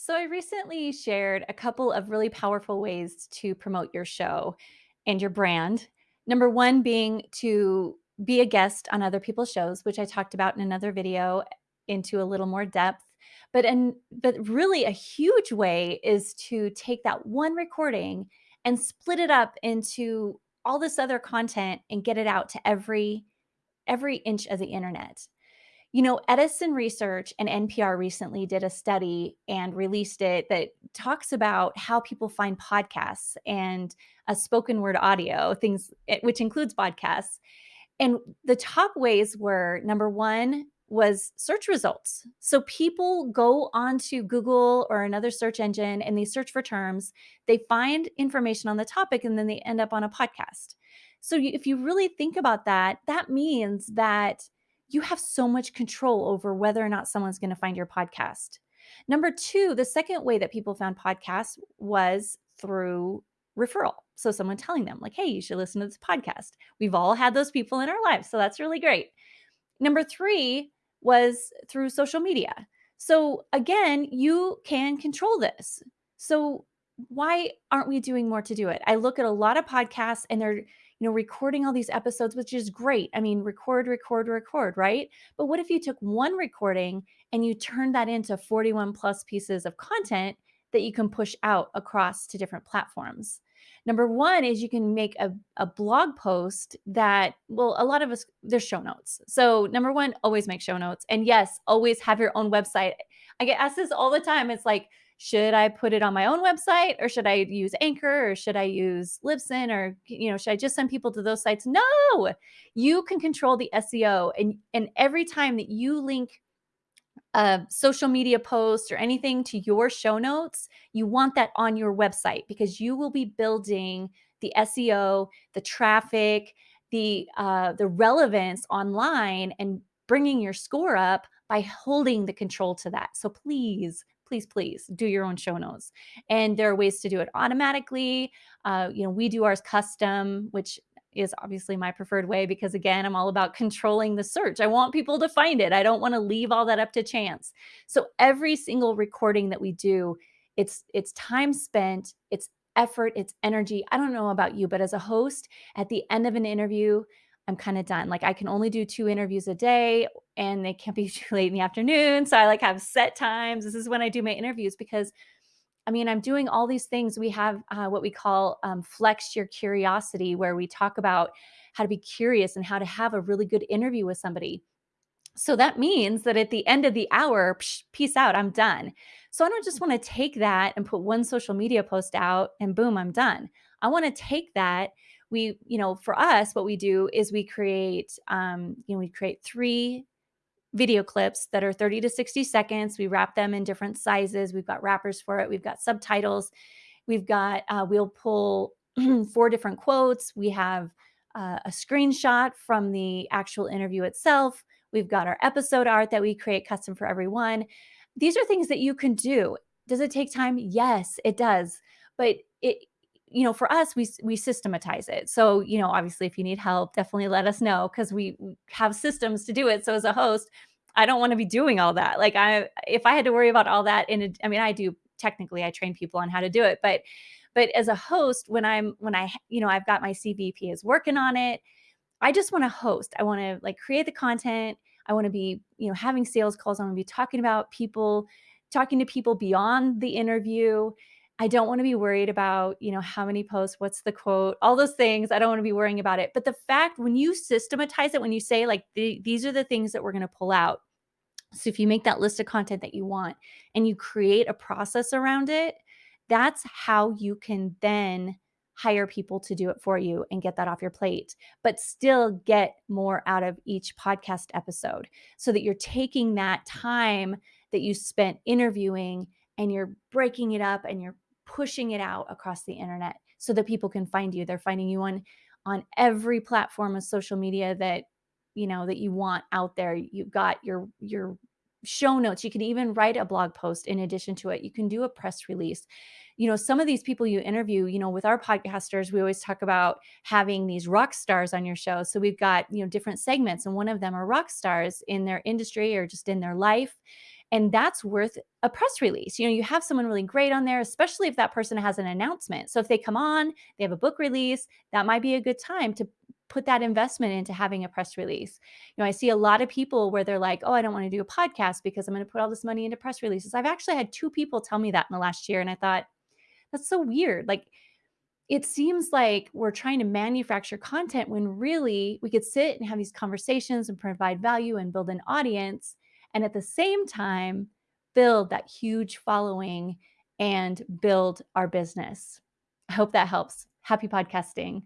So, I recently shared a couple of really powerful ways to promote your show and your brand. Number 1 being to be a guest on other people's shows, which I talked about in another video into a little more depth. But and but really a huge way is to take that one recording and split it up into all this other content and get it out to every every inch of the internet. You know, Edison Research and NPR recently did a study and released it that talks about how people find podcasts and a spoken word audio, things eh, which includes podcasts. And the top ways were number 1 was search results. So people go onto Google or another search engine and they search for terms, they find information on the topic, and then they end up on a podcast. So if you really think about that, that means that you have so much control over whether or not someone's gonna find your podcast. Number 2, the second way that people found podcasts was through referral. So someone telling them like, "Hey, you should listen to this podcast." We've all had those people in our lives, so that's really great. Number 3 was through social media. So again, you can control this. So why aren't we doing more to do it? I look at a lot of podcasts and they're, you know, recording all these episodes, which is great. I mean, record, record, record, right? But what if you took one recording and you turned that into 41 plus pieces of content that you can push out across to different platforms? Number 1 is you can make a a blog post that well, a lot of us there's show notes. So, number 1, always make show notes. And yes, always have your own website. I get asked this all the time. It's like, "Should I put it on my own website or should I use Anchor or should I use Libsyn or, you know, should I just send people to those sites?" No! You can control the SEO and and every time that you link a social media post or anything to your show notes, you want that on your website because you will be building the SEO, the traffic, the, uh, the relevance online and bringing your score up by holding the control to that. So please, please, please do your own show notes. And there are ways to do it automatically. Uh, you know, we do ours custom, which is obviously my preferred way because again, I'm all about controlling the search. I want people to find it. I don't want to leave all that up to chance. So every single recording that we do, it's it's time spent, it's effort, it's energy. I don't know about you, but as a host, at the end of an interview, I'm kind of done. Like I can only do 2 interviews a day and they can't be too late in the afternoon. So I like have set times. This is when I do my interviews because I mean, I'm doing all these things. We have uh, what we call um, flex your curiosity, where we talk about how to be curious and how to have a really good interview with somebody. So that means that at the end of the hour, psh, peace out, I'm done. So I don't just want to take that and put one social media post out and boom, I'm done. I want to take that. We, you know, for us, what we do is we create, um, you know, we create three video clips that are 30 to 60 seconds. We wrap them in different sizes. We've got wrappers for it. We've got subtitles. We've got, uh, we'll pull four different quotes. We have uh, a screenshot from the actual interview itself. We've got our episode art that we create custom for everyone. These are things that you can do. Does it take time? Yes, it does. But it, you know, for us, we we systematize it. So, you know, obviously, if you need help, definitely let us know because we have systems to do it. So, as a host, I don't want to be doing all that. Like, I if I had to worry about all that, in a, I mean, I do technically, I train people on how to do it, but but as a host, when I'm when I you know I've got my CVP is working on it, I just want to host. I want to like create the content. I want to be you know having sales calls. I want to be talking about people, talking to people beyond the interview I don't wanna be worried about, you know, how many posts, what's the quote, all those things, I don't wanna be worrying about it, but the fact when you systematize it, when you say, like, "The these are the things that we're gonna pull out," so if you make that list of content that you want and you create a process around it, that's how you can then hire people to do it for you and get that off your plate, but still get more out of each podcast episode so that you're taking that time that you spent interviewing and you're breaking it up and you're pushing it out across the internet so that people can find you. They're finding you on on every platform of social media that you know that you want out there. You've got your your show notes. You can even write a blog post in addition to it. You can do a press release. You know, some of these people you interview, you know, with our podcasters, we always talk about having these rock stars on your show. So we've got, you know, different segments and one of them are rock stars in their industry or just in their life And that's worth a press release. You know, you have someone really great on there, especially if that person has an announcement. So if they come on, they have a book release, that might be a good time to put that investment into having a press release. You know, I see a lot of people where they're like, "Oh, I don't want to do a podcast because I'm going to put all this money into press releases." I've actually had two people tell me that in the last year and I thought, that's so weird. Like it seems like we're trying to manufacture content when really we could sit and have these conversations and provide value and build an audience and at the same time build that huge following and build our business. I hope that helps. Happy podcasting.